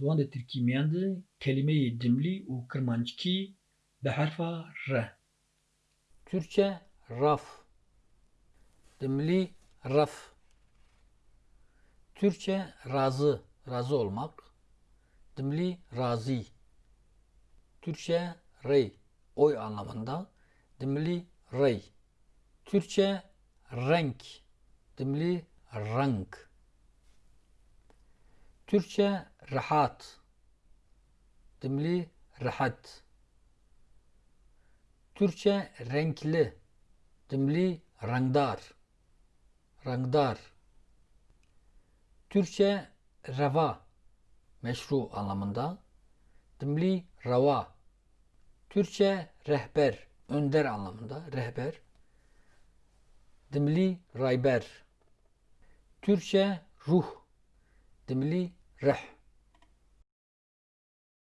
De Tirkîmiyan de kelimeyê cimlî û kirmanckî bi herfa R. Türkçe raf. Dimli raf. Türkçe razı, razı olmak. Dimli razi. Türkçe rey, oy anlamında. Dimli rey. Türkçe renk. Dimli renk. Türkçe rahat. Dimli rahat. Türkçe renkli. Dimli rangdar. Rangdar. Türkçe reva. Meşru anlamında. Dimli rava. Türkçe rehber. Önder anlamında. Rehber. Dimli rayber. Türkçe ruh. Dimli reh.